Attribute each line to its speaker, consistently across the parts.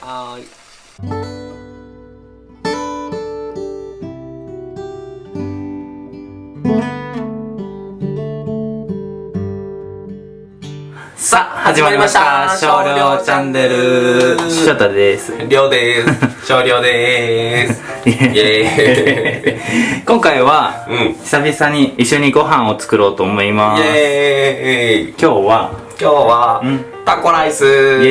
Speaker 1: はーい。
Speaker 2: さあ、始まりました。少量チャンネル。翔太です。
Speaker 1: りょうでーす。少量でーすイエ
Speaker 2: 今回は、
Speaker 1: ーイうん。
Speaker 2: 久々に一緒にご飯を作ろうと思います。
Speaker 1: イエーイ。
Speaker 2: 今日は、
Speaker 1: 今日は、
Speaker 2: うん。
Speaker 1: タコライス。
Speaker 2: イエ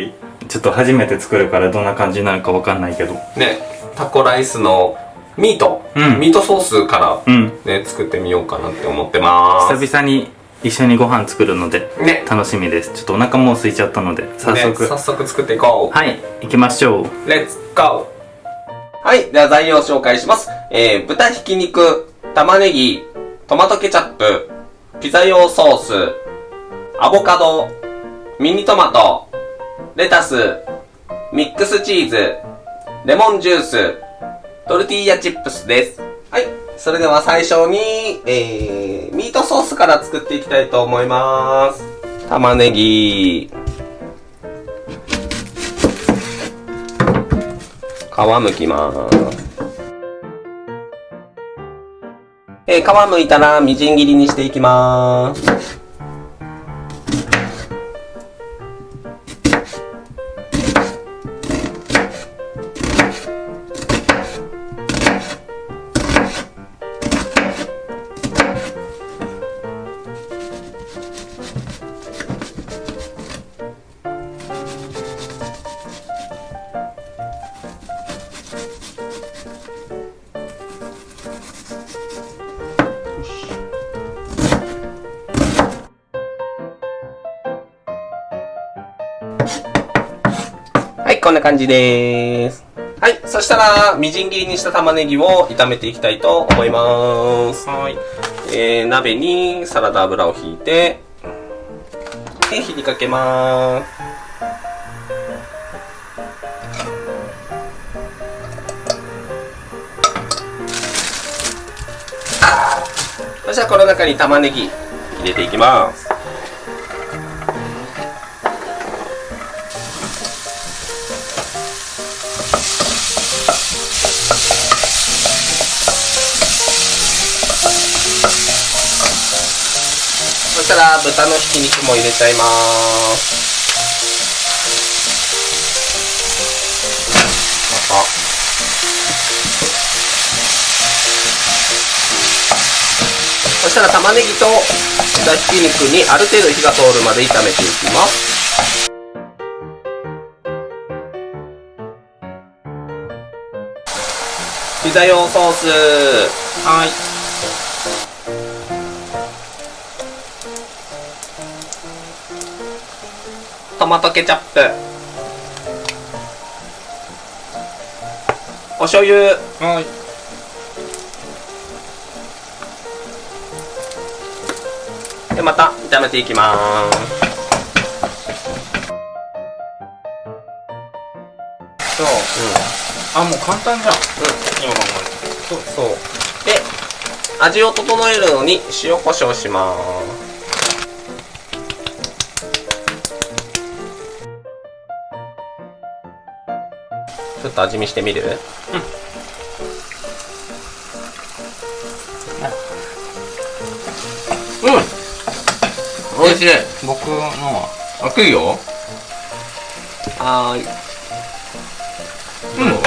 Speaker 2: ーイちょっと初めて作るからどんな感じになるかわかんないけど。
Speaker 1: ねタコライスのミート、
Speaker 2: うん
Speaker 1: ミートソースから
Speaker 2: うん。
Speaker 1: ね作ってみようかなって思ってます
Speaker 2: 久々に一緒にご飯作るので、
Speaker 1: ね
Speaker 2: 楽しみです。ちょっとお腹もう空いちゃったので、早速。
Speaker 1: ね早速作っていこう
Speaker 2: はい、行きましょう。
Speaker 1: レッツゴーはい、では材料を紹介します。えー、豚ひき肉、玉ねぎ、トマトケチャップ、ピザ用ソース、アボカド、ミニトマト、レタス、ミックスチーズ、レモンジュース、トルティーヤチップスです。はい、それでは最初に、えー、ミートソースから作っていきたいと思います。玉ねぎ、皮むきます。えー、皮むいたらみじん切りにしていきます。こんな感じです。はい、そしたら、みじん切りにした玉ねぎを炒めていきたいと思います。
Speaker 2: はい。
Speaker 1: えー、鍋にサラダ油を引いて、で、火にかけます。そしたらこの中に玉ねぎ入れていきます。そしたら豚のひき肉も入れちゃいます。あそしたら玉ねぎと豚ひき肉にある程度火が通るまで炒めていきます。ピザ用ソース。はい。マトケチャップ。お醤油。
Speaker 2: はい。
Speaker 1: でまた炒めていきます。
Speaker 2: そう。あ、もう簡単じゃん。今考
Speaker 1: そう。そう。で味を整えるのに塩コショウしますちょっと味見してみる？うん。美味しい。
Speaker 2: 僕のは。
Speaker 1: あ食うよ？はーい。うん。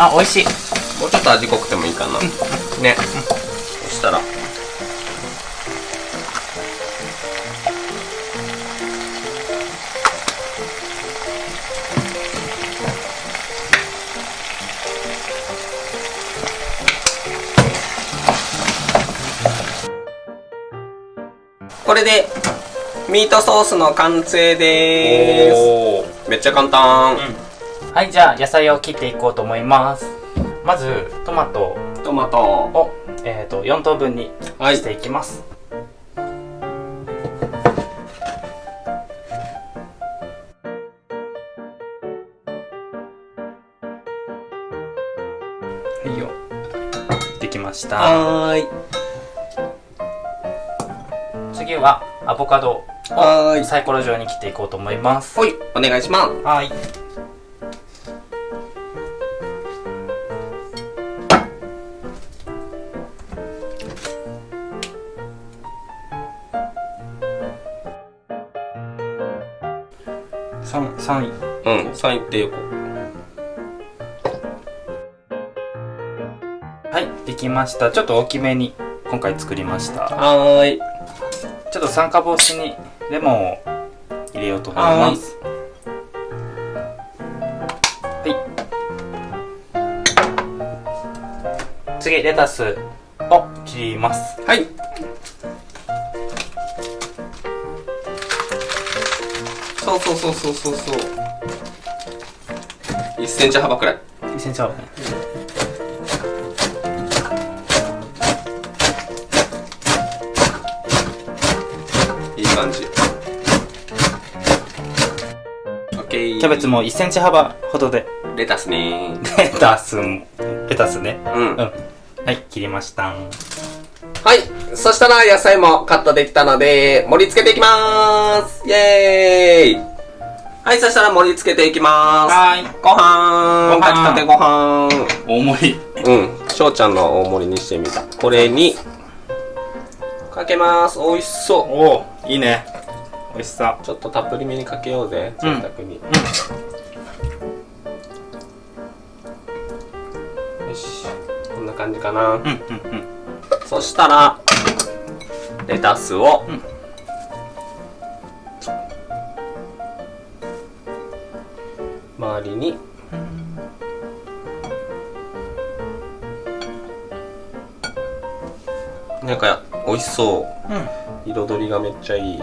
Speaker 2: あ、美味しい。
Speaker 1: もうちょっと味濃くてもいいかな、ね、そしたらこれでミートソースの完成ですめっちゃ簡単、
Speaker 2: はい、じゃあ野菜を切っていこうと思います。まず、トマト
Speaker 1: トマト
Speaker 2: を、えー、と4等分に
Speaker 1: はい
Speaker 2: していきます。はいよ。できました。
Speaker 1: はーい
Speaker 2: はアボカド
Speaker 1: はーい。
Speaker 2: サイコロ状に切っていこうと思います。
Speaker 1: ほい、お願いします。
Speaker 2: はい。三三位。
Speaker 1: うん、3位ってよこ。
Speaker 2: はい。できました。ちょっと大きめに今回作りました。
Speaker 1: はーい。
Speaker 2: ちょっと酸化防止にレモンを入れようと思いますはい次レタスを切ります
Speaker 1: はい。そうそうそうそうそうそう。1センチ幅くらい。
Speaker 2: 1センチ幅ね
Speaker 1: いいオッケー。
Speaker 2: キャベツも1センチ幅ほどで
Speaker 1: レタスね
Speaker 2: レタスもレタスね
Speaker 1: うん。
Speaker 2: うんはい切りました
Speaker 1: はい。そしたら野菜もカットできたので、盛り付けていきまーす。イェーイ。はい、そしたら盛り付けていきまーす。
Speaker 2: はーい
Speaker 1: ごはーん。炊きたてごはーん。
Speaker 2: 大盛り
Speaker 1: うん。翔ちゃんの大盛りにしてみた。これに、かけまーす。美味しそう。
Speaker 2: おおいいね美味しさ
Speaker 1: ちょっとたっぷりめにかけようぜ。
Speaker 2: うん
Speaker 1: 贅沢に。よし。こんな感じかな。
Speaker 2: うんうんうん
Speaker 1: そしたら、レタスを、
Speaker 2: うん
Speaker 1: 周りに、なんか、美味しそう。
Speaker 2: うん
Speaker 1: 彩りがめっちゃいい。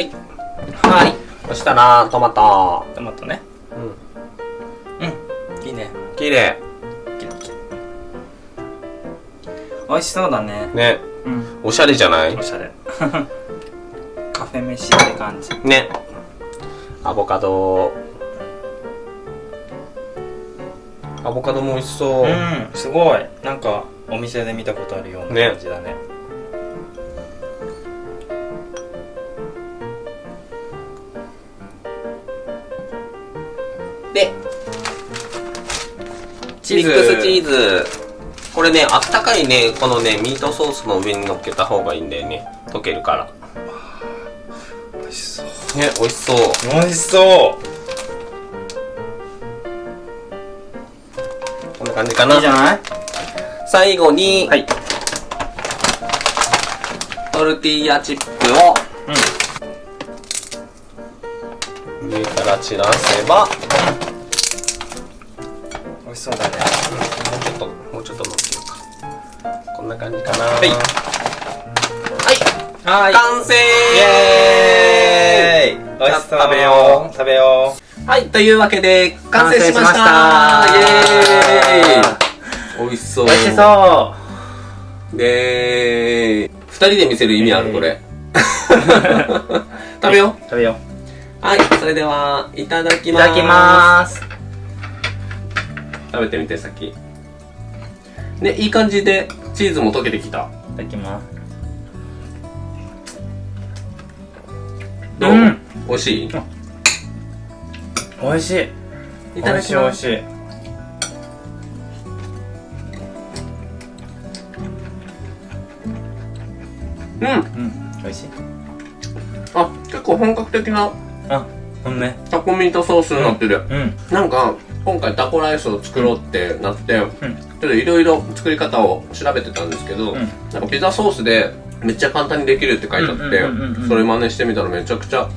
Speaker 1: はい。はい。そしたら、トマト。
Speaker 2: トマトね
Speaker 1: うん。
Speaker 2: うんいいね
Speaker 1: 綺麗。
Speaker 2: キラキラ美味しそうだね
Speaker 1: ね。
Speaker 2: うん
Speaker 1: おしゃれじゃない？
Speaker 2: おしゃれ カフェ飯って感じ
Speaker 1: ね。アボカド。アボカドも美味しそう。
Speaker 2: うんすごいなんかお店で見たことあるよう
Speaker 1: ね
Speaker 2: な感じだね
Speaker 1: で、
Speaker 2: チーズ
Speaker 1: ミックスチーズ。これね、あったかいね、このね、ミートソースの上に乗っけた方がいいんだよね。溶けるから。
Speaker 2: 美味しそう
Speaker 1: ね、美味しそう。
Speaker 2: 美味しそ
Speaker 1: こんな感じか
Speaker 2: う
Speaker 1: ない
Speaker 2: いじゃない？
Speaker 1: 最後に、
Speaker 2: はい
Speaker 1: トルティーヤチップを上から散らせば、
Speaker 2: 美味しそうだね。
Speaker 1: もうちょっと、もうちょっと乗っけようか。こんな感じかな。
Speaker 2: はい。
Speaker 1: はい。
Speaker 2: はい。
Speaker 1: 完成。
Speaker 2: イエーイ。美味しそう。
Speaker 1: 食べよう。
Speaker 2: 食べよう。
Speaker 1: はい、というわけで、完成しました。イエーイ。美味しそう。
Speaker 2: 美味しそ
Speaker 1: で、二人で見せる意味ある？これ。食べよ
Speaker 2: う。食べよ
Speaker 1: う。はい、それでは、いただきます。
Speaker 2: ただきます
Speaker 1: 食べてみて、さっき。ね、いい感じで、チーズも溶けてきた。
Speaker 2: いただきます
Speaker 1: どう、
Speaker 2: うん
Speaker 1: 美味しい？
Speaker 2: 美味しい
Speaker 1: いただきます。
Speaker 2: 美味しい
Speaker 1: うん。
Speaker 2: うん美味しい
Speaker 1: あ、結構本格的な
Speaker 2: あほんね
Speaker 1: タコミートソースになってる。
Speaker 2: うん
Speaker 1: なんか、今回タコライスを作ろうってなって、
Speaker 2: うん
Speaker 1: ちょっといろいろ作り方を調べてたんですけど、
Speaker 2: うん
Speaker 1: なんかピザソースでめっちゃ簡単にできるって書いてあってそれ真似してみたらめちゃくちゃ、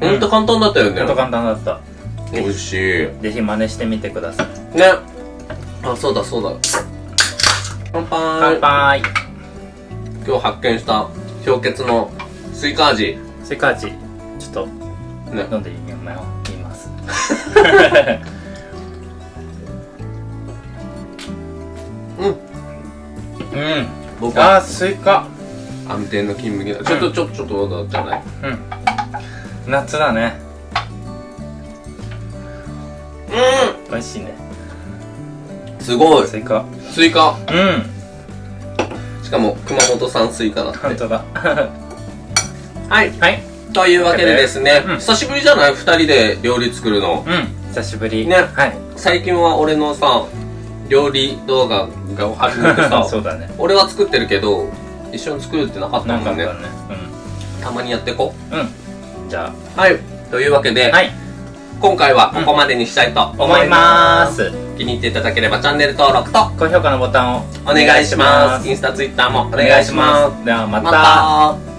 Speaker 1: ほんと簡単だったよね。
Speaker 2: ほんと簡単だった
Speaker 1: 美味しい。
Speaker 2: ぜひ真似してみてください
Speaker 1: ね。あ、そうだそうだ。乾杯。
Speaker 2: 乾杯
Speaker 1: 今日発見した氷結のスイカ味。
Speaker 2: スイカ味
Speaker 1: ね。
Speaker 2: 飲んでみます。
Speaker 1: うん。
Speaker 2: うん。
Speaker 1: 僕は
Speaker 2: あースイカ。
Speaker 1: 安定の金麦。だ。ちょっとちょっとちょっとどうだじゃない？
Speaker 2: うん。夏だね。
Speaker 1: う
Speaker 2: 美味しいね。
Speaker 1: んすごい。
Speaker 2: スイカ。
Speaker 1: スイカ。
Speaker 2: うん。
Speaker 1: しかも熊本産スイカだって。
Speaker 2: 本当だ。
Speaker 1: はい。
Speaker 2: はい。
Speaker 1: というわけでですね、
Speaker 2: うん
Speaker 1: 久しぶりじゃない？二人で料理作るの。
Speaker 2: うん。久しぶり。
Speaker 1: ね
Speaker 2: はい。
Speaker 1: 最近は俺のさ、料理動画が始めてさ、
Speaker 2: そうだね。
Speaker 1: 俺は作ってるけど、一緒に作るってなかったもんね
Speaker 2: なんかあった。ね。
Speaker 1: たまにやっていこ
Speaker 2: うん。うん。じゃ
Speaker 1: う。はい。というわけで、
Speaker 2: あ。はい。
Speaker 1: 今回はここまでにしたいと思
Speaker 2: 思い
Speaker 1: いま。
Speaker 2: ますす。
Speaker 1: 気に入っていただければチャンネル登録と
Speaker 2: 高評価のボタンを
Speaker 1: お願いします。インスタ、ツイッターもお願いします。
Speaker 2: ではま
Speaker 1: ま
Speaker 2: た。
Speaker 1: た